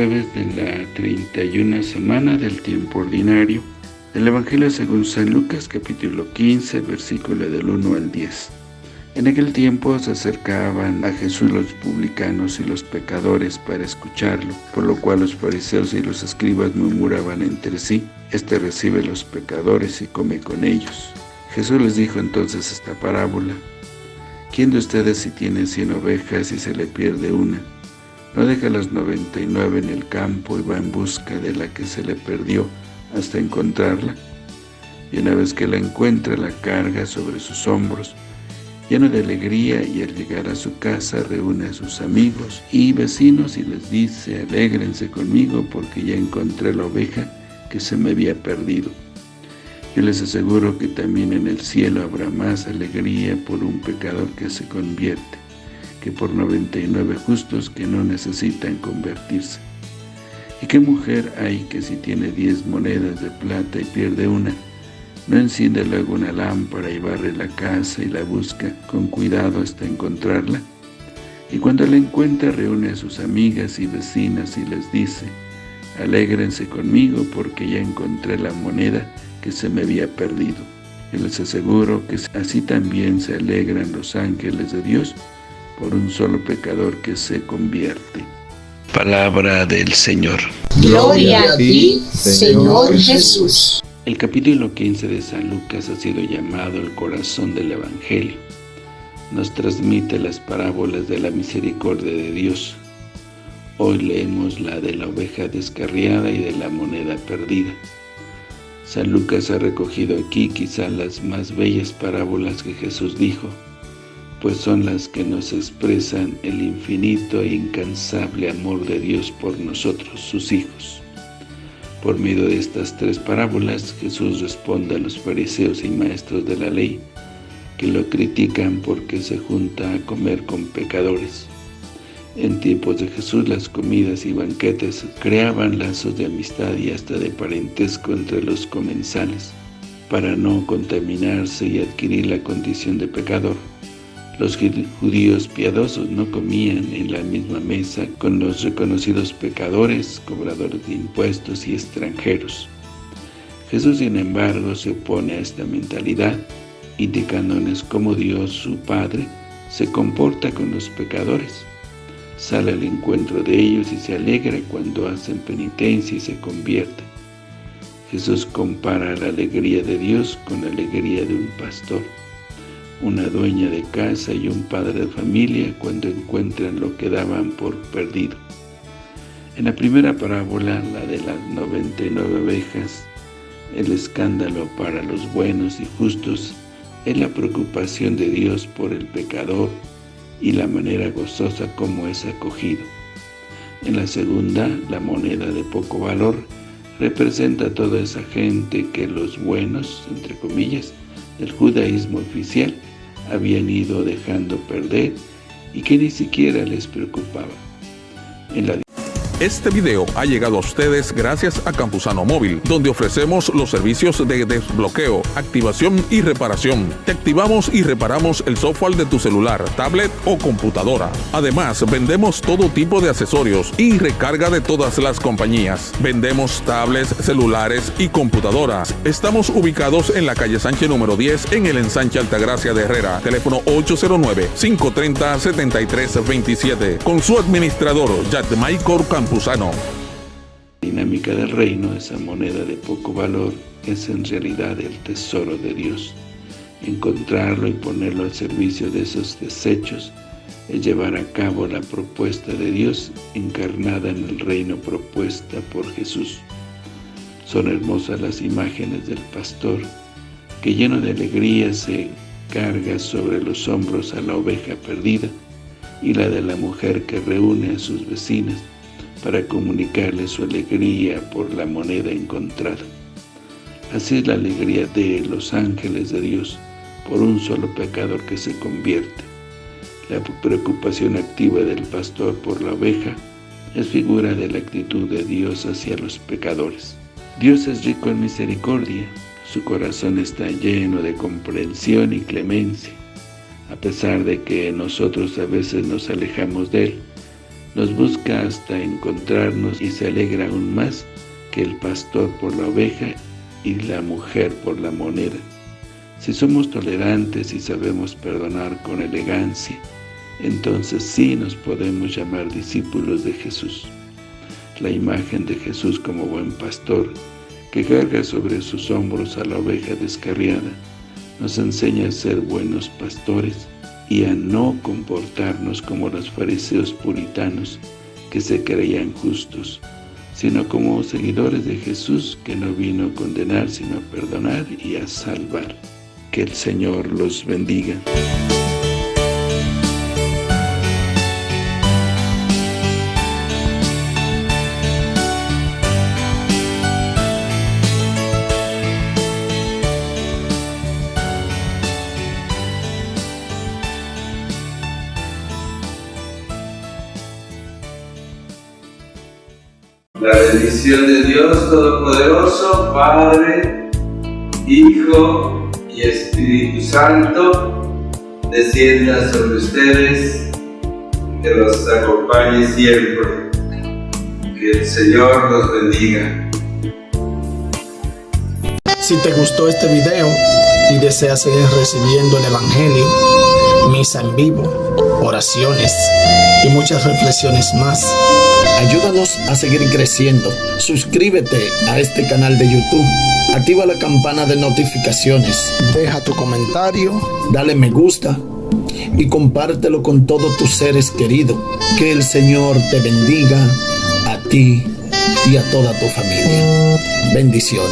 31 semana del tiempo ordinario del Evangelio según San Lucas capítulo 15 versículo del 1 al 10. En aquel tiempo se acercaban a Jesús los publicanos y los pecadores para escucharlo, por lo cual los fariseos y los escribas murmuraban entre sí, Este recibe los pecadores y come con ellos. Jesús les dijo entonces esta parábola, ¿Quién de ustedes si tiene cien ovejas y se le pierde una? No deja las noventa y nueve en el campo y va en busca de la que se le perdió hasta encontrarla. Y una vez que la encuentra, la carga sobre sus hombros, lleno de alegría, y al llegar a su casa reúne a sus amigos y vecinos y les dice, alégrense conmigo porque ya encontré la oveja que se me había perdido. Yo les aseguro que también en el cielo habrá más alegría por un pecador que se convierte que por 99 justos que no necesitan convertirse. ¿Y qué mujer hay que si tiene 10 monedas de plata y pierde una, no enciende luego una lámpara y barre la casa y la busca con cuidado hasta encontrarla? Y cuando la encuentra reúne a sus amigas y vecinas y les dice, alégrense conmigo porque ya encontré la moneda que se me había perdido. Y les aseguro que así también se alegran los ángeles de Dios por un solo pecador que se convierte. Palabra del Señor. Gloria a ti, Señor Jesús. El capítulo 15 de San Lucas ha sido llamado el corazón del Evangelio. Nos transmite las parábolas de la misericordia de Dios. Hoy leemos la de la oveja descarriada y de la moneda perdida. San Lucas ha recogido aquí quizá las más bellas parábolas que Jesús dijo, pues son las que nos expresan el infinito e incansable amor de Dios por nosotros, sus hijos. Por medio de estas tres parábolas, Jesús responde a los fariseos y maestros de la ley, que lo critican porque se junta a comer con pecadores. En tiempos de Jesús las comidas y banquetes creaban lazos de amistad y hasta de parentesco entre los comensales, para no contaminarse y adquirir la condición de pecador. Los judíos piadosos no comían en la misma mesa con los reconocidos pecadores, cobradores de impuestos y extranjeros. Jesús, sin embargo, se opone a esta mentalidad, indicándonos cómo Dios, su Padre, se comporta con los pecadores. Sale al encuentro de ellos y se alegra cuando hacen penitencia y se convierten. Jesús compara la alegría de Dios con la alegría de un pastor una dueña de casa y un padre de familia cuando encuentran lo que daban por perdido. En la primera parábola, la de las 99 ovejas, el escándalo para los buenos y justos es la preocupación de Dios por el pecador y la manera gozosa como es acogido. En la segunda, la moneda de poco valor, representa a toda esa gente que los buenos, entre comillas, del judaísmo oficial, habían ido dejando perder y que ni siquiera les preocupaba. Este video ha llegado a ustedes gracias a Campusano Móvil, donde ofrecemos los servicios de desbloqueo, activación y reparación. Te activamos y reparamos el software de tu celular, tablet o computadora. Además, vendemos todo tipo de accesorios y recarga de todas las compañías. Vendemos tablets, celulares y computadoras. Estamos ubicados en la calle Sánchez número 10 en el ensanche Altagracia de Herrera. Teléfono 809-530-7327. Con su administrador, Campusano. La dinámica del reino, esa moneda de poco valor, es en realidad el tesoro de Dios. Encontrarlo y ponerlo al servicio de esos desechos es llevar a cabo la propuesta de Dios encarnada en el reino propuesta por Jesús. Son hermosas las imágenes del pastor que lleno de alegría se carga sobre los hombros a la oveja perdida y la de la mujer que reúne a sus vecinas para comunicarle su alegría por la moneda encontrada. Así es la alegría de los ángeles de Dios por un solo pecador que se convierte. La preocupación activa del pastor por la oveja es figura de la actitud de Dios hacia los pecadores. Dios es rico en misericordia, su corazón está lleno de comprensión y clemencia. A pesar de que nosotros a veces nos alejamos de Él, nos busca hasta encontrarnos y se alegra aún más que el pastor por la oveja y la mujer por la moneda. Si somos tolerantes y sabemos perdonar con elegancia, entonces sí nos podemos llamar discípulos de Jesús. La imagen de Jesús como buen pastor, que carga sobre sus hombros a la oveja descarriada, nos enseña a ser buenos pastores y a no comportarnos como los fariseos puritanos que se creían justos, sino como seguidores de Jesús que no vino a condenar sino a perdonar y a salvar. Que el Señor los bendiga. La bendición de Dios Todopoderoso, Padre, Hijo y Espíritu Santo, descienda sobre ustedes, que los acompañe siempre. Que el Señor los bendiga. Si te gustó este video y deseas seguir recibiendo el Evangelio, misa en vivo, oraciones y muchas reflexiones más, Ayúdanos a seguir creciendo. Suscríbete a este canal de YouTube. Activa la campana de notificaciones. Deja tu comentario. Dale me gusta. Y compártelo con todos tus seres queridos. Que el Señor te bendiga a ti y a toda tu familia. Bendiciones.